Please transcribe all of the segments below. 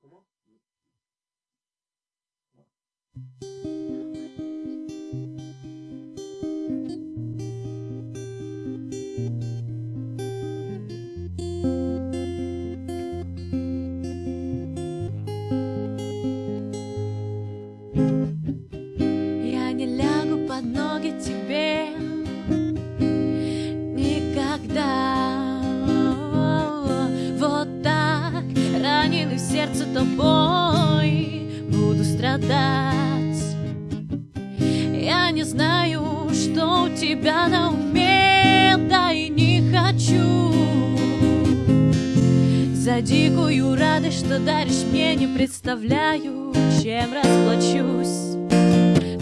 Comment? сердце тобой буду страдать. Я не знаю, что у тебя на уме, да и не хочу. За дикую радость, что даришь мне, не представляю, чем расплачусь.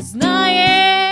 Знаешь,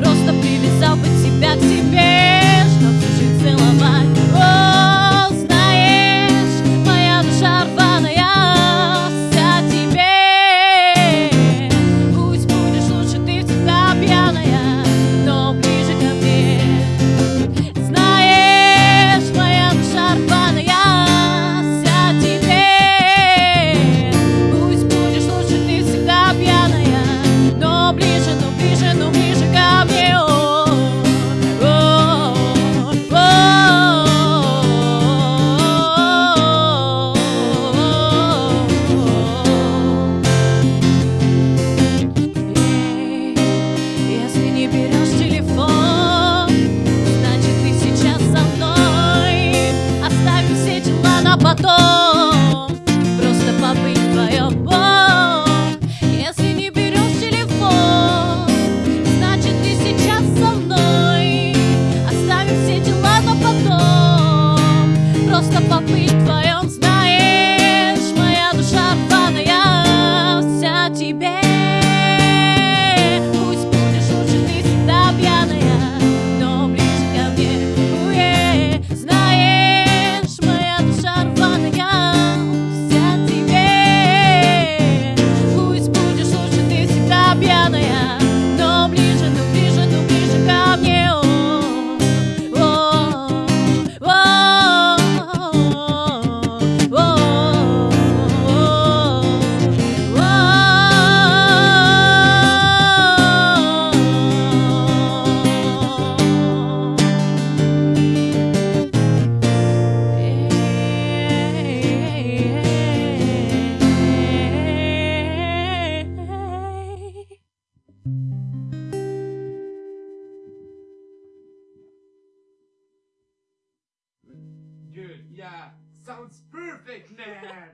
просто привязал бы тебя к себе, чтобы жить целовать. бросить на потом. Просто побыть вдвоем Если не берешь телефон Значит ты сейчас со мной. Оставим все дела на потом. Просто побыть вдвоем пьяная Yeah, sounds perfect, man!